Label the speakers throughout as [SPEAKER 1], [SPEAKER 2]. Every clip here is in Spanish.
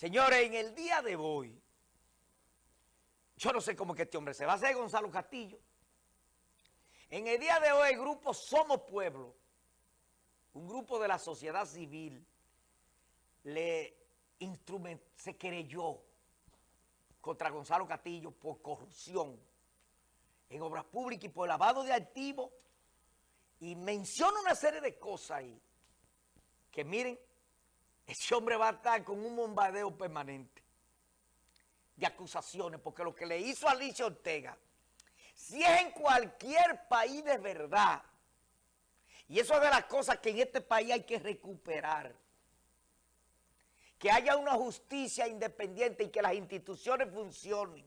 [SPEAKER 1] Señores, en el día de hoy, yo no sé cómo que este hombre se va a hacer Gonzalo Castillo. En el día de hoy el grupo Somos Pueblo, un grupo de la sociedad civil, le se querelló contra Gonzalo Castillo por corrupción en obras públicas y por lavado de activos y menciona una serie de cosas ahí que miren, ese hombre va a estar con un bombardeo permanente de acusaciones, porque lo que le hizo a Alicia Ortega, si es en cualquier país de verdad, y eso es de las cosas que en este país hay que recuperar, que haya una justicia independiente y que las instituciones funcionen.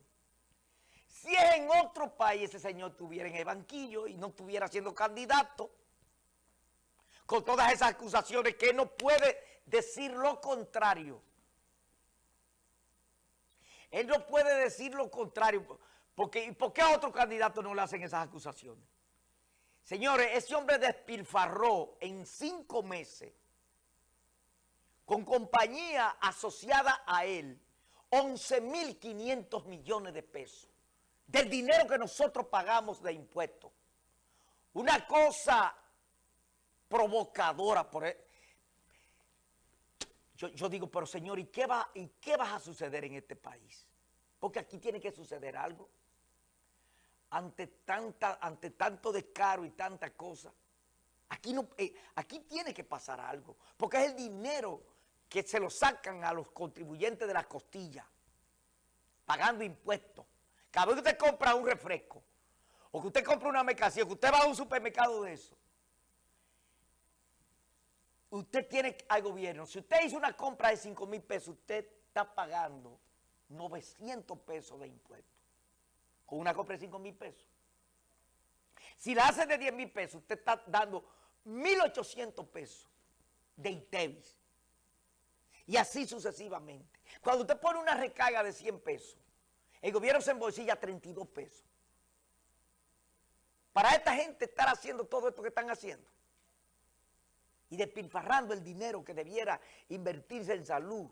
[SPEAKER 1] Si es en otro país ese señor estuviera en el banquillo y no estuviera siendo candidato, con todas esas acusaciones que no puede decir lo contrario. Él no puede decir lo contrario. Porque, ¿Por qué a otro candidato no le hacen esas acusaciones? Señores, ese hombre despilfarró en cinco meses con compañía asociada a él 11.500 millones de pesos del dinero que nosotros pagamos de impuestos. Una cosa provocadora. Por. Yo, yo, digo, pero señor, ¿y qué, va, ¿y qué va a suceder en este país? Porque aquí tiene que suceder algo. Ante, tanta, ante tanto descaro y tanta cosa. Aquí, no, eh, aquí tiene que pasar algo. Porque es el dinero que se lo sacan a los contribuyentes de las costillas. Pagando impuestos. Cada vez que usted compra un refresco. O que usted compra una mercancía. Que usted va a un supermercado de eso usted tiene al gobierno, si usted hizo una compra de 5 mil pesos, usted está pagando 900 pesos de impuestos. Con una compra de 5 mil pesos. Si la hace de 10 mil pesos, usted está dando 1.800 pesos de ITEVIS. Y así sucesivamente. Cuando usted pone una recarga de 100 pesos, el gobierno se embolsilla 32 pesos. Para esta gente estar haciendo todo esto que están haciendo y despilfarrando el dinero que debiera invertirse en salud,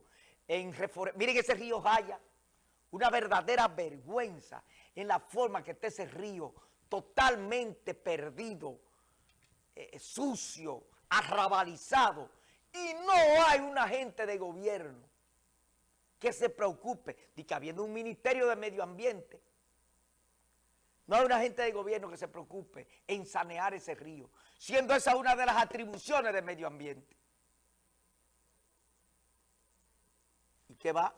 [SPEAKER 1] en Miren ese río Jaya, una verdadera vergüenza en la forma que está ese río totalmente perdido, eh, sucio, arrabalizado, y no hay un agente de gobierno que se preocupe de que habiendo un ministerio de medio ambiente, no hay un agente de gobierno que se preocupe en sanear ese río, siendo esa una de las atribuciones del medio ambiente. ¿Y qué va?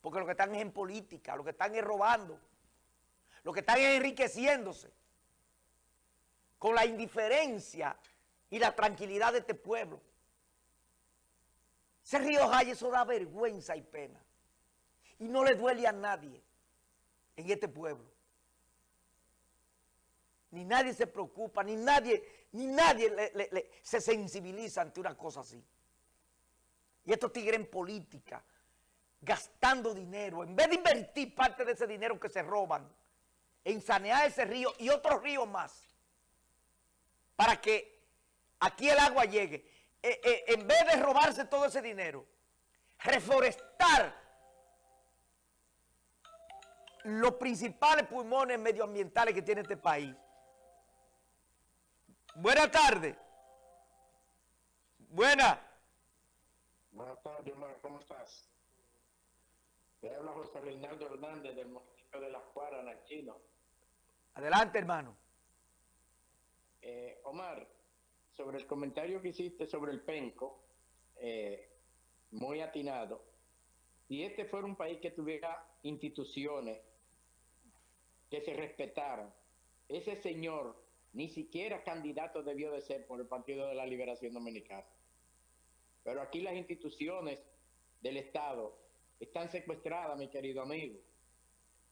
[SPEAKER 1] Porque lo que están es en política, lo que están es robando, lo que están es enriqueciéndose con la indiferencia y la tranquilidad de este pueblo. Ese río Jaya, eso da vergüenza y pena. Y no le duele a nadie en este pueblo ni nadie se preocupa, ni nadie, ni nadie se sensibiliza ante una cosa así. Y estos tigres en política, gastando dinero, en vez de invertir parte de ese dinero que se roban, en sanear ese río y otros ríos más, para que aquí el agua llegue, eh, eh, en vez de robarse todo ese dinero, reforestar los principales pulmones medioambientales que tiene este país, Buenas tardes. Buenas.
[SPEAKER 2] Buenas tardes, Omar. ¿Cómo estás? Te habla José Reinaldo Hernández del municipio de La Cuara, en Chino.
[SPEAKER 1] Adelante, hermano.
[SPEAKER 2] Eh, Omar, sobre el comentario que hiciste sobre el penco, eh, muy atinado, si este fuera un país que tuviera instituciones que se respetaran, ese señor ni siquiera candidato debió de ser por el Partido de la Liberación Dominicana. Pero aquí las instituciones del Estado están secuestradas, mi querido amigo.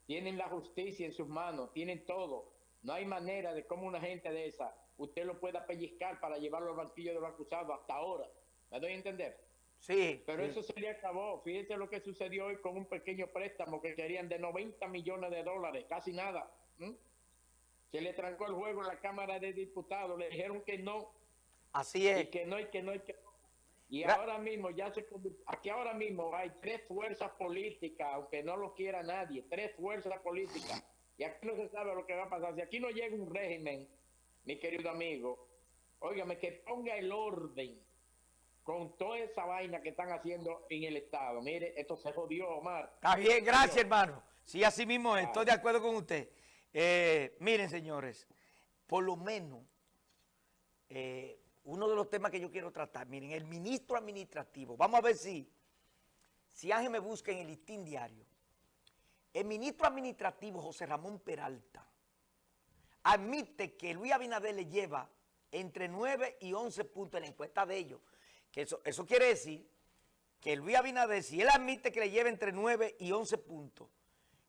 [SPEAKER 2] Tienen la justicia en sus manos, tienen todo. No hay manera de cómo una gente de esa usted lo pueda pellizcar para llevarlo al banquillo de los acusados hasta ahora. ¿Me doy a entender?
[SPEAKER 1] Sí.
[SPEAKER 2] Pero eso se le acabó. Fíjese lo que sucedió hoy con un pequeño préstamo que querían de 90 millones de dólares, casi nada. Se le trancó el juego en la Cámara de Diputados, le dijeron que no.
[SPEAKER 1] Así es.
[SPEAKER 2] Y que no, y que no, y que no. Y ahora mismo ya se aquí ahora mismo hay tres fuerzas políticas, aunque no lo quiera nadie, tres fuerzas políticas. Y aquí no se sabe lo que va a pasar. Si aquí no llega un régimen, mi querido amigo, óigame, que ponga el orden con toda esa vaina que están haciendo en el Estado. Mire, esto se jodió, Omar.
[SPEAKER 1] Está bien, gracias, hermano. Sí, así mismo estoy de acuerdo con usted. Eh, miren, señores, por lo menos, eh, uno de los temas que yo quiero tratar, miren, el ministro administrativo, vamos a ver si, si Ángel me busca en el listín diario. El ministro administrativo José Ramón Peralta admite que Luis Abinader le lleva entre 9 y 11 puntos en la encuesta de ellos. Que eso, eso quiere decir que Luis Abinader, si él admite que le lleva entre 9 y 11 puntos,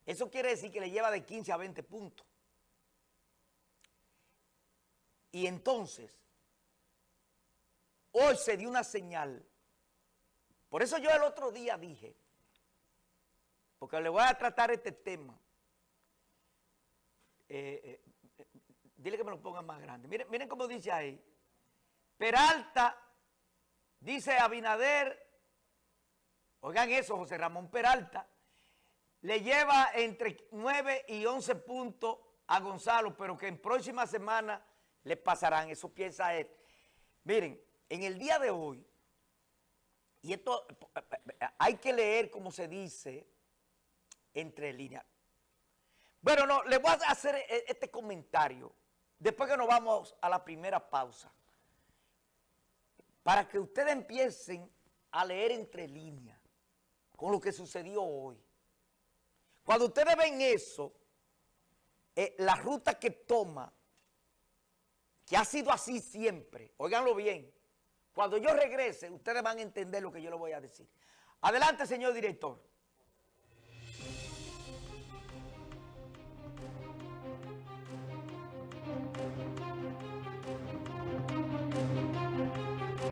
[SPEAKER 1] eso quiere decir que le lleva de 15 a 20 puntos. Y entonces, hoy se dio una señal. Por eso yo el otro día dije, porque le voy a tratar este tema. Eh, eh, dile que me lo pongan más grande. Miren, miren cómo dice ahí. Peralta, dice Abinader, oigan eso, José Ramón Peralta, le lleva entre 9 y 11 puntos a Gonzalo, pero que en próxima semana le pasarán, eso piensa él. Miren, en el día de hoy, y esto hay que leer como se dice entre líneas. Bueno, no, le voy a hacer e, este comentario después que nos vamos a la primera pausa para que ustedes empiecen a leer entre líneas con lo que sucedió hoy. Cuando ustedes ven eso, eh, la ruta que toma, que ha sido así siempre, óiganlo bien, cuando yo regrese, ustedes van a entender lo que yo les voy a decir. Adelante, señor director.